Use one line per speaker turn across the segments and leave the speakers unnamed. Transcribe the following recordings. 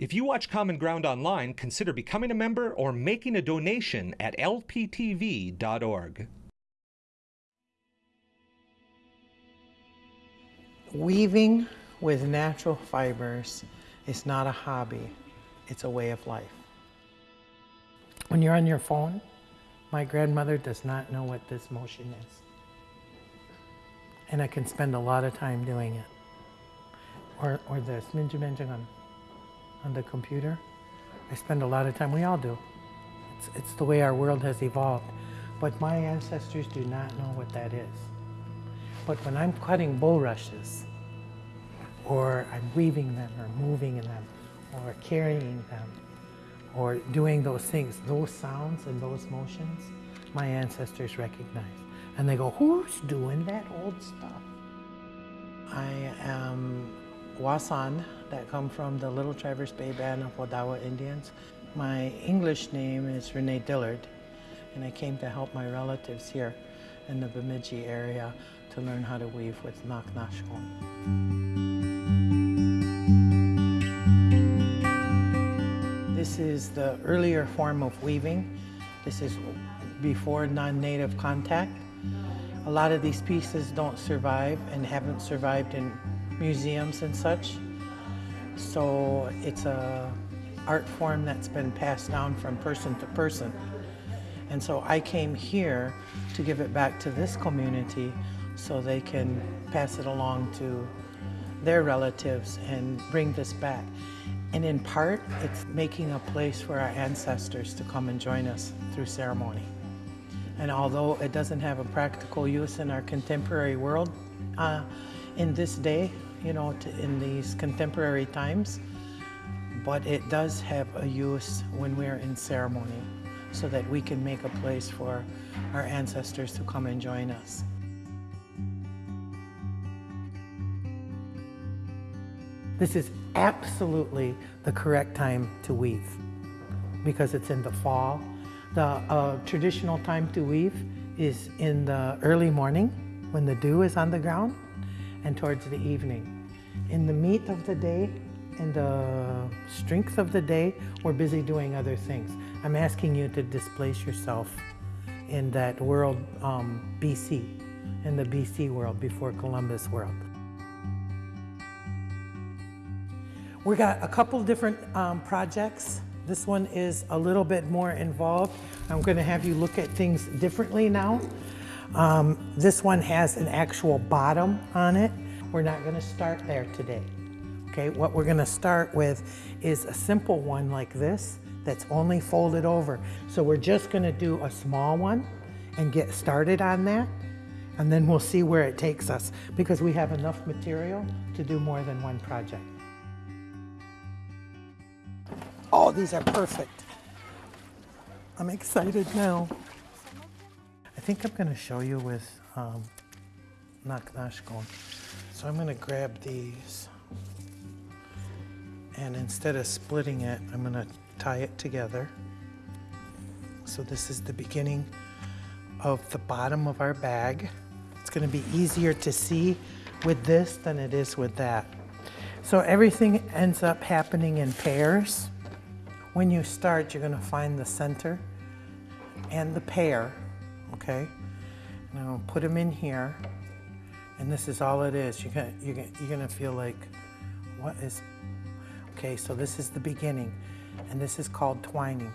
If you watch Common Ground online, consider becoming a member or making a donation at lptv.org.
Weaving with natural fibers is not a hobby, it's a way of life. When you're on your phone, my grandmother does not know what this motion is. And I can spend a lot of time doing it. Or, or this, minju on, on the computer. I spend a lot of time, we all do. It's, it's the way our world has evolved. But my ancestors do not know what that is. But when I'm cutting bulrushes, or I'm weaving them, or moving them, or carrying them, or doing those things, those sounds and those motions, my ancestors recognize. And they go, who's doing that old stuff? I am Wasan, that come from the Little Traverse Bay Band of Odawa Indians. My English name is Renee Dillard, and I came to help my relatives here in the Bemidji area to learn how to weave with Naknashkon. This is the earlier form of weaving. This is before non-native contact. A lot of these pieces don't survive and haven't survived in museums and such. So it's a art form that's been passed down from person to person. And so I came here to give it back to this community so they can pass it along to their relatives and bring this back. And in part, it's making a place for our ancestors to come and join us through ceremony. And although it doesn't have a practical use in our contemporary world, uh, in this day, you know, in these contemporary times, but it does have a use when we're in ceremony so that we can make a place for our ancestors to come and join us. This is absolutely the correct time to weave because it's in the fall. The uh, traditional time to weave is in the early morning when the dew is on the ground and towards the evening. In the meat of the day and the strength of the day, we're busy doing other things. I'm asking you to displace yourself in that world um, BC, in the BC world, before Columbus world. We got a couple different um, projects. This one is a little bit more involved. I'm going to have you look at things differently now. Um, this one has an actual bottom on it. We're not going to start there today. Okay, what we're going to start with is a simple one like this that's only folded over. So we're just going to do a small one and get started on that. And then we'll see where it takes us because we have enough material to do more than one project. Oh, these are perfect. I'm excited now. I think I'm going to show you with um, Naknashkon. So I'm going to grab these and instead of splitting it, I'm going to tie it together. So this is the beginning of the bottom of our bag. It's going to be easier to see with this than it is with that. So everything ends up happening in pairs. When you start, you're going to find the center and the pair, okay? Now put them in here, and this is all it is. You're gonna, you're gonna, you're gonna feel like, what is, okay, so this is the beginning, and this is called twining.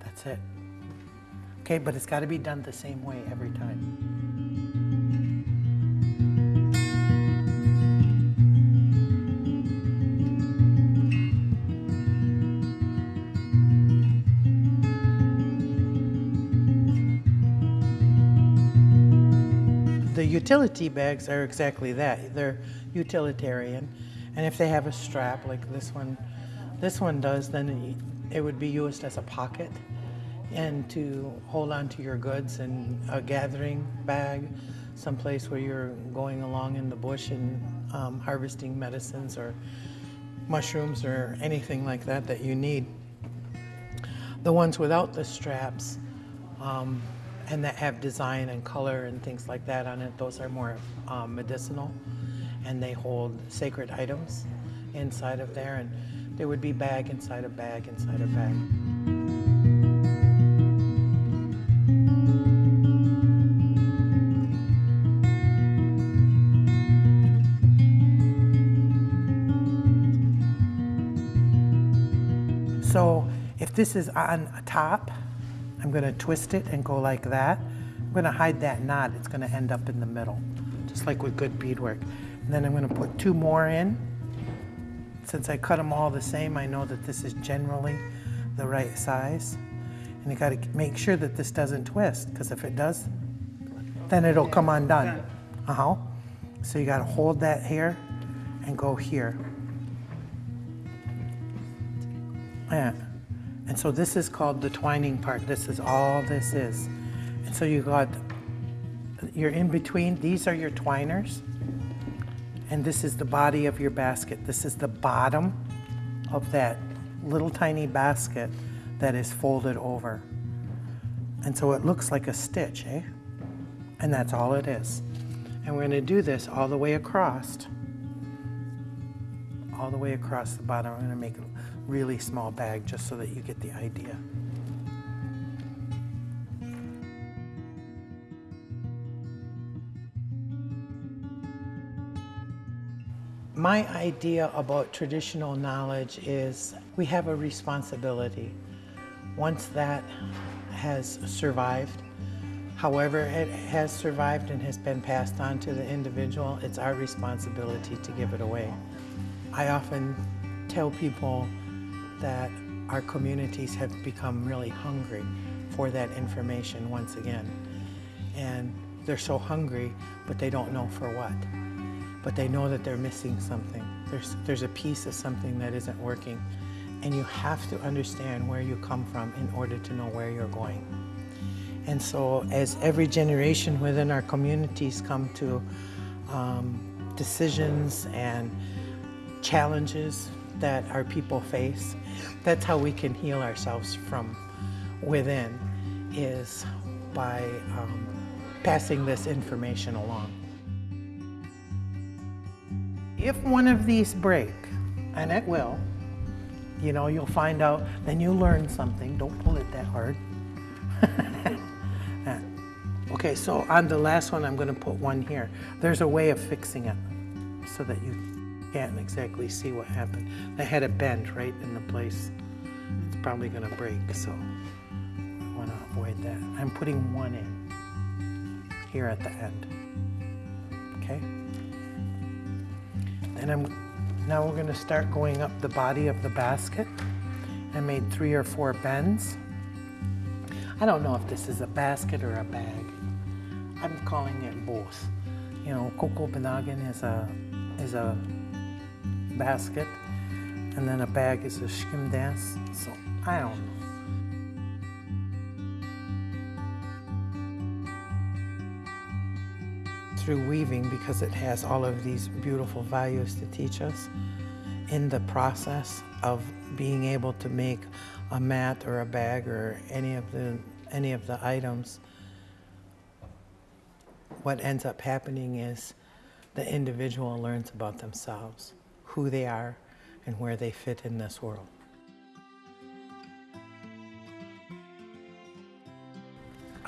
That's it. Okay, but it's got to be done the same way every time. Utility bags are exactly that. They're utilitarian. And if they have a strap like this one, this one does, then it would be used as a pocket and to hold on to your goods and a gathering bag, someplace where you're going along in the bush and um, harvesting medicines or mushrooms or anything like that that you need. The ones without the straps, um, and that have design and color and things like that on it. Those are more um, medicinal and they hold sacred items inside of there and there would be bag inside a bag inside a bag. So if this is on top, I'm going to twist it and go like that. I'm going to hide that knot. It's going to end up in the middle, just like with good beadwork. And then I'm going to put two more in. Since I cut them all the same, I know that this is generally the right size. And you got to make sure that this doesn't twist, because if it does, then it'll come undone. Uh-huh. So you got to hold that here and go here. Yeah. And so this is called the twining part. This is all this is. And so you got, you're in between, these are your twiners. And this is the body of your basket. This is the bottom of that little tiny basket that is folded over. And so it looks like a stitch, eh? And that's all it is. And we're gonna do this all the way across. All the way across the bottom. I'm gonna make really small bag just so that you get the idea. My idea about traditional knowledge is we have a responsibility. Once that has survived, however it has survived and has been passed on to the individual, it's our responsibility to give it away. I often tell people that our communities have become really hungry for that information once again. And they're so hungry, but they don't know for what but they know that they're missing something. There's, there's a piece of something that isn't working. And you have to understand where you come from in order to know where you're going. And so as every generation within our communities come to um, decisions and challenges that our people face, that's how we can heal ourselves from within, is by um, passing this information along. If one of these break, and it will, you know, you'll find out, then you learn something. Don't pull it that hard. okay, so on the last one, I'm going to put one here. There's a way of fixing it so that you can't exactly see what happened. I had a bend right in the place. It's probably going to break, so I want to avoid that. I'm putting one in here at the end. Okay? And I'm, now we're gonna start going up the body of the basket. I made three or four bends. I don't know if this is a basket or a bag. I'm calling it both. You know, Coco Banagan is a, is a basket, and then a bag is a shkim dance. So I don't know. through weaving because it has all of these beautiful values to teach us in the process of being able to make a mat or a bag or any of the any of the items what ends up happening is the individual learns about themselves who they are and where they fit in this world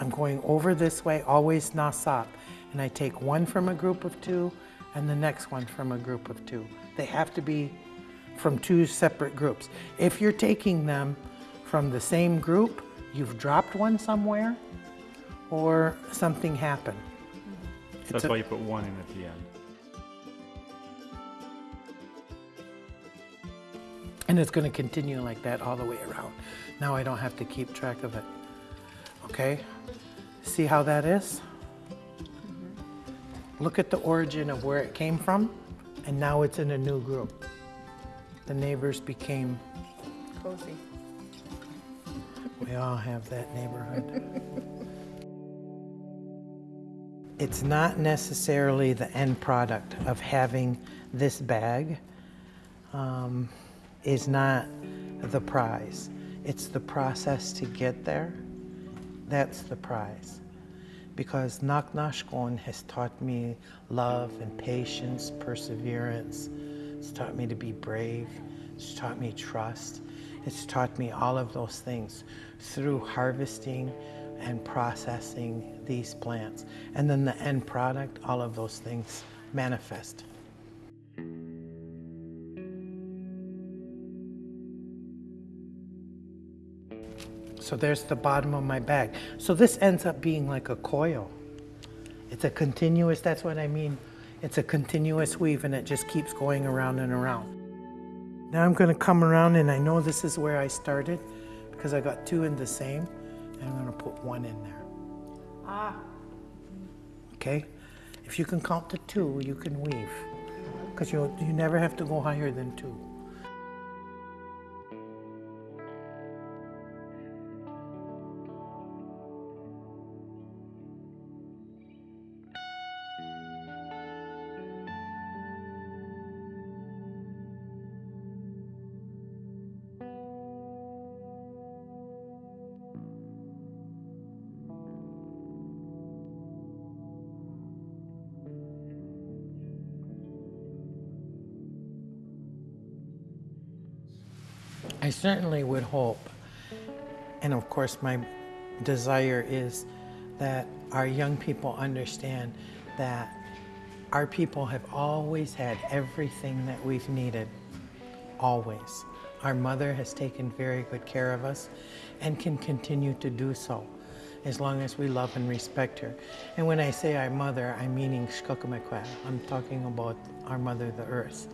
I'm going over this way always nasap and I take one from a group of two and the next one from a group of two. They have to be from two separate groups. If you're taking them from the same group, you've dropped one somewhere or something happened. Mm-hmm.
So that's why you put one in at the end.
And it's going to continue like that all the way around. Now I don't have to keep track of it. Okay? See how that is? Look at the origin of where it came from, and now it's in a new group. The neighbors became
cozy.
We all have that neighborhood. it's not necessarily the end product of having this bag um, is not the prize. It's the process to get there. That's the prize because Naknashkon has taught me love and patience, perseverance. It's taught me to be brave. It's taught me trust. It's taught me all of those things through harvesting and processing these plants. And then the end product, all of those things manifest. So there's the bottom of my bag. So this ends up being like a coil. It's a continuous, that's what I mean. It's a continuous weave and it just keeps going around and around. Now I'm gonna come around and I know this is where I started because I got two in the same and I'm gonna put one in there.
Ah,
Okay? If you can count to two, you can weave. Because you, you never have to go higher than two. I certainly would hope, and of course, my desire is that our young people understand that our people have always had everything that we've needed, always. Our mother has taken very good care of us and can continue to do so as long as we love and respect her. And when I say our mother, I'm meaning Shkokamakwa. I'm talking about our mother, the earth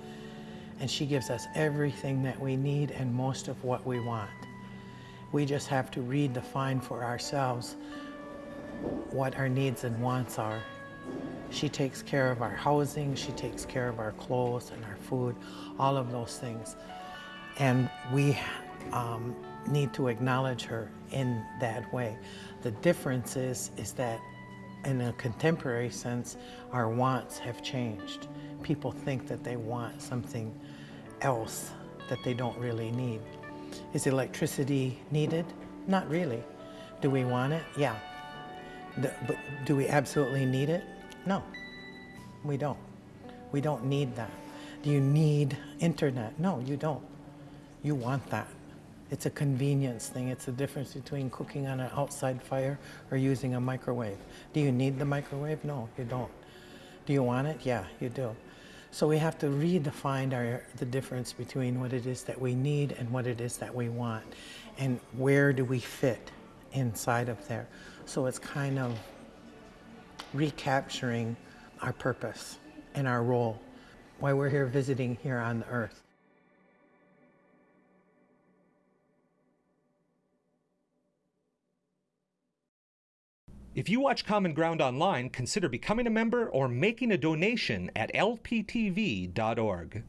and she gives us everything that we need and most of what we want. We just have to redefine for ourselves what our needs and wants are. She takes care of our housing, she takes care of our clothes and our food, all of those things. And we um, need to acknowledge her in that way. The difference is, is that in a contemporary sense, our wants have changed. People think that they want something else that they don't really need. Is electricity needed? Not really. Do we want it? Yeah. But do we absolutely need it? No, we don't. We don't need that. Do you need internet? No, you don't. You want that. It's a convenience thing. It's the difference between cooking on an outside fire or using a microwave. Do you need the microwave? No, you don't. Do you want it? Yeah, you do. So we have to redefine our, the difference between what it is that we need and what it is that we want. And where do we fit inside of there? So it's kind of recapturing our purpose and our role, why we're here visiting here on the earth.
If you watch Common Ground online, consider becoming a member or making a donation at lptv.org.